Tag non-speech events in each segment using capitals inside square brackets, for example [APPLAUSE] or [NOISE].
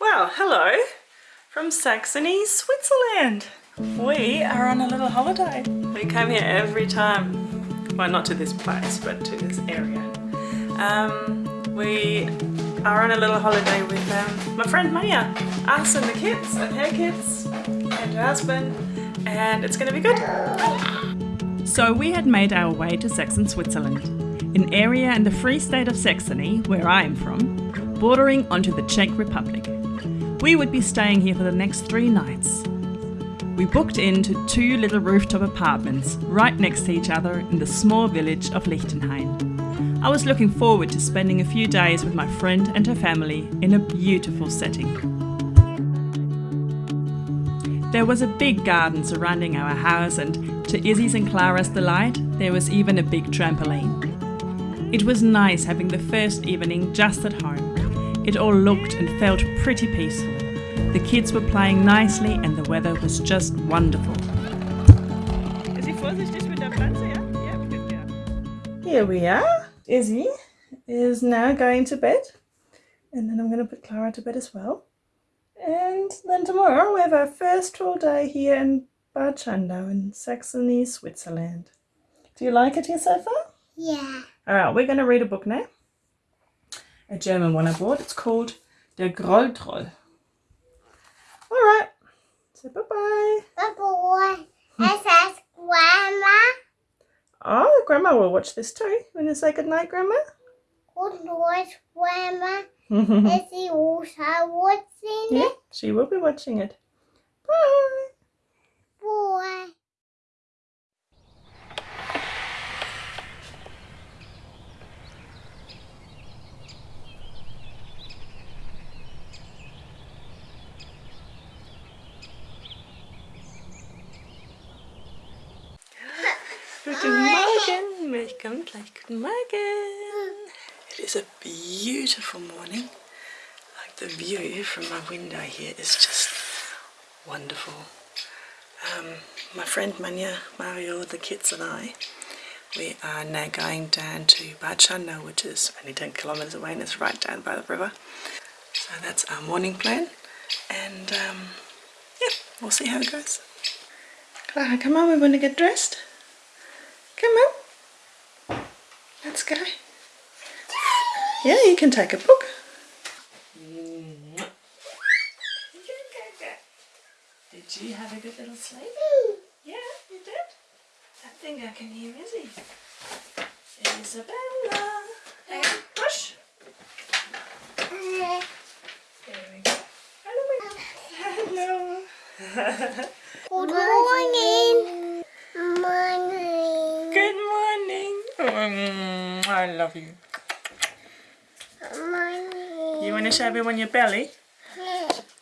Well, hello from Saxony, Switzerland. We are on a little holiday. We come here every time. Well, not to this place, but to this area. Um, we are on a little holiday with um, my friend Maya, us and the kids, and her kids, and her husband, and it's going to be good. So we had made our way to Saxon, Switzerland, an area in the Free State of Saxony, where I am from, bordering onto the Czech Republic. We would be staying here for the next three nights. We booked into two little rooftop apartments right next to each other in the small village of Lichtenhain. I was looking forward to spending a few days with my friend and her family in a beautiful setting. There was a big garden surrounding our house and to Izzy's and Clara's delight, there was even a big trampoline. It was nice having the first evening just at home. It all looked and felt pretty peaceful. The kids were playing nicely and the weather was just wonderful. Here we are. Izzy is now going to bed and then I'm going to put Clara to bed as well. And then tomorrow we have our first full day here in Bad Schandau in Saxony, Switzerland. Do you like it here so far? Yeah. Alright, we're going to read a book now. A German one I bought. It's called Der Grolltroll. Alright, so bye-bye. Bye boy. It says grandma. Oh, Grandma will watch this too. You want to say goodnight, Grandma? Good Lord, grandma. [LAUGHS] Is he also watching yeah, it? she will be watching it. Bye. Boy. Guten Milch gleich. Guten Morgen. It is a beautiful morning. Like the view from my window here is just wonderful. Um, my friend Manya, Mario, the kids and I, we are now going down to Bad Schandau, which is only 10 kilometers away and it's right down by the river. So that's our morning plan. And um, yeah, we'll see how it goes. Clara, come on, we want to get dressed. Come on. Let's go. Yeah, you can take a book. Did you have a good little sleep? Mm. Yeah, you did? I think I can hear Izzy. Isabella. Hang push. There we go. Hello. [LAUGHS] Hello. [LAUGHS] Good morning. Morning. Good morning. Mm, I love you. Morning. You want to show everyone your belly?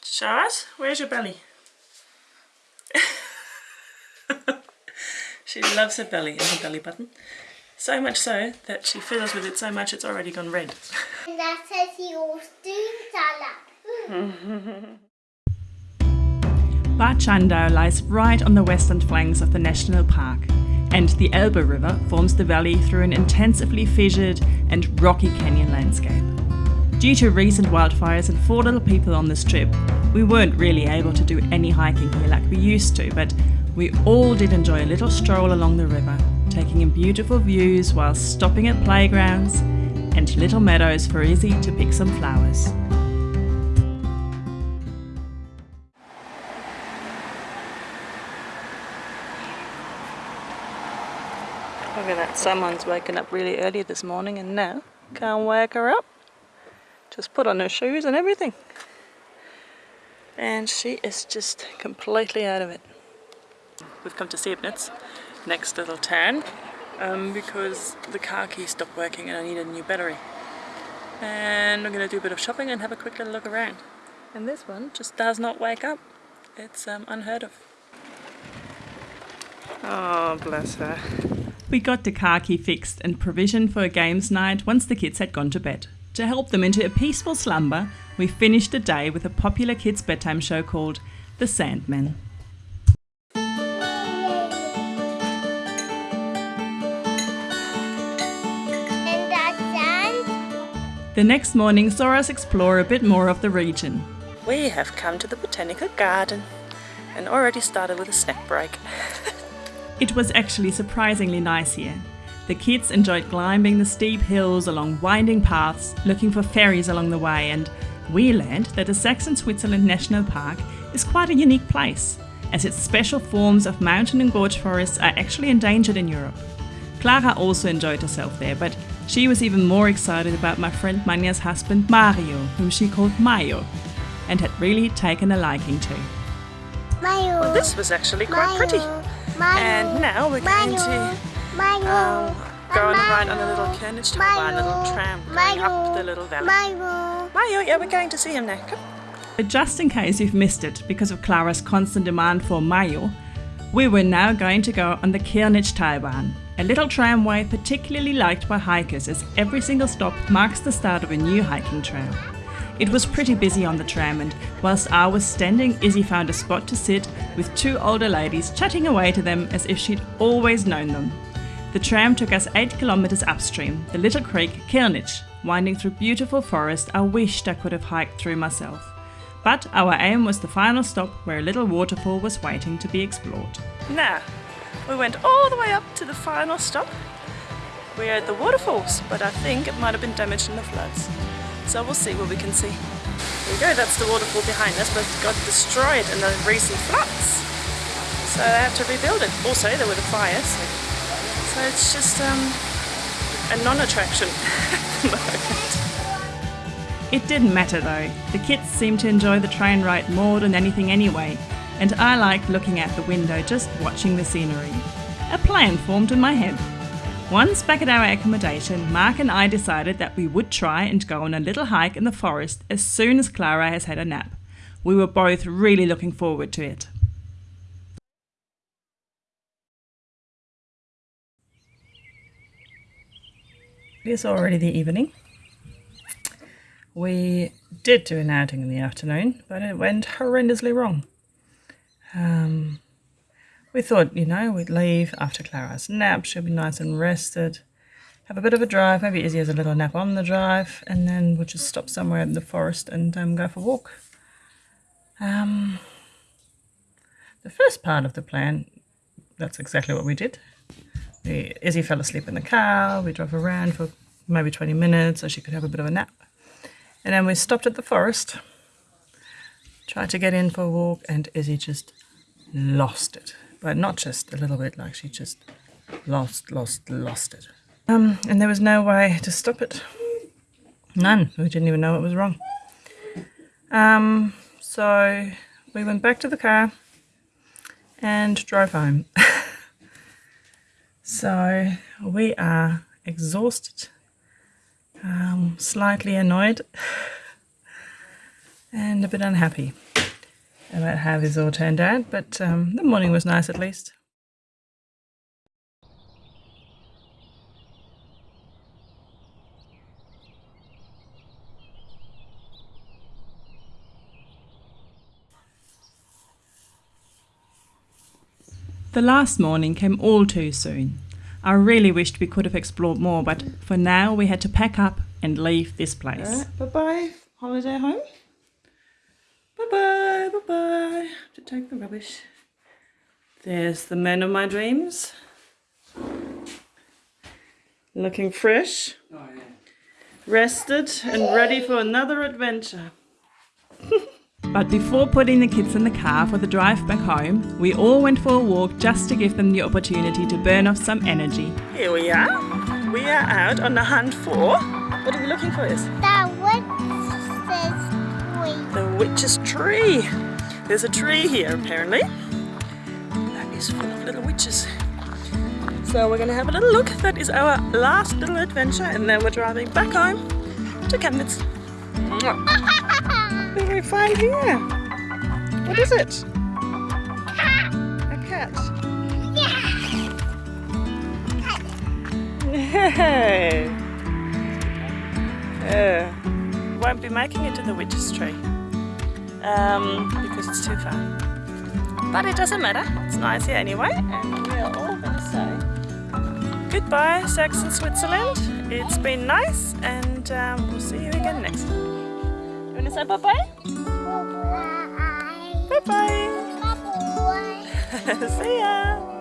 Show us? Where's your belly? [LAUGHS] she loves her belly and her belly button. So much so that she fiddles with it so much it's already gone red. And that says doing salad. Bad lies right on the western flanks of the national park, and the Elbe River forms the valley through an intensively fissured and rocky canyon landscape. Due to recent wildfires and four little people on this trip, we weren't really able to do any hiking here like we used to, but we all did enjoy a little stroll along the river, taking in beautiful views while stopping at playgrounds and little meadows for Izzy to pick some flowers. Look at that, someone's woken up really early this morning and now can't wake her up. Just put on her shoes and everything. And she is just completely out of it. We've come to Sebnitz, next little town, um, because the car key stopped working and I need a new battery. And I'm going to do a bit of shopping and have a quick little look around. And this one just does not wake up. It's um, unheard of. Oh, bless her. We got the car key fixed and provisioned for a games night once the kids had gone to bed. To help them into a peaceful slumber, we finished the day with a popular kids' bedtime show called The Sandman. And that sand. The next morning saw us explore a bit more of the region. we have come to the botanical garden and already started with a snack break. [LAUGHS] It was actually surprisingly nice here. The kids enjoyed climbing the steep hills along winding paths, looking for ferries along the way, and we learned that the Saxon Switzerland National Park is quite a unique place, as its special forms of mountain and gorge forests are actually endangered in Europe. Clara also enjoyed herself there, but she was even more excited about my friend Manya's husband Mario, whom she called Mayo, and had really taken a liking to. Mayo. Well, this was actually quite pretty. Mayo. And now we're going to Mayo. um, go on a ride on a little carriage to our little tram going up the little valley. Mayo. Mayo, yeah, we're going to see him now. Come. Just in case you've missed it because of Clara's constant demand for Mayo, we were now going to go on the Kirnitzsch Talbahn, a little tramway particularly liked by hikers as every single stop marks the start of a new hiking trail. It was pretty busy on the tram, and whilst I was standing, Izzy found a spot to sit with two older ladies chatting away to them as if she'd always known them. The tram took us 8 kilometres upstream, the little creek Kirnitzsch, winding through beautiful forest I wished I could have hiked through myself. But our aim was the final stop where a little waterfall was waiting to be explored. Now, we went all the way up to the final stop. We're at the waterfalls, but I think it might have been damaged in the floods. So we'll see what we can see. There we go, that's the waterfall behind us, but it got destroyed in the recent floods. So they had to rebuild it. Also, there were the fires. So it's just um, a non-attraction [LAUGHS] at. It didn't matter though, the kids seemed to enjoy the train ride more than anything anyway, and I liked looking out the window just watching the scenery. A plan formed in my head. Once back at our accommodation, Mark and I decided that we would try and go on a little hike in the forest as soon as Clara has had a nap. We were both really looking forward to it. It is already the evening. We did do an outing in the afternoon, but it went horrendously wrong. Um, we thought, you know, we'd leave after Clara's nap. She'll be nice and rested. Have a bit of a drive. Maybe Izzy has a little nap on the drive, and then we'll just stop somewhere in the forest and um, go for a walk. Um, the first part of the plan, that's exactly what we did. We, Izzy fell asleep in the car. We drove around for maybe 20 minutes so she could have a bit of a nap. And then we stopped at the forest, tried to get in for a walk, and Izzy just lost it. But not just a little bit, like she just lost, lost, lost it. Um, and there was no way to stop it. None. We didn't even know it was wrong. Um, so we went back to the car and drove home. [LAUGHS] so we are exhausted, um, slightly annoyed, [LAUGHS] and a bit unhappy about how this all turned out, but um, the morning was nice at least. The last morning came all too soon. I really wished we could have explored more, but for now we had to pack up and leave this place. bye bye, holiday home. Bye bye, bye bye. To take the rubbish. There's the man of my dreams. Looking fresh, oh, rested, and ready for another adventure. [LAUGHS] But before putting the kids in the car for the drive back home, we all went for a walk just to give them the opportunity to burn off some energy. Here we are. We are out on the hunt for. What are we looking for? Is That what says the witch's tree. There's a tree here apparently. That is full of little witches. So we're gonna have a little look. That is our last little adventure, and then we're driving back home to Chemnitz. What do we find here? What is it? A cat. Yeah. Won't be making it to the witch's tree um, it's too far. But it doesn't matter. It's nice here anyway, and we are all going to say goodbye, Saxon Switzerland. It's been nice, and um, we'll see you again next time. You want to say bye bye? Bye. Bye bye. Bye. [LAUGHS] See ya.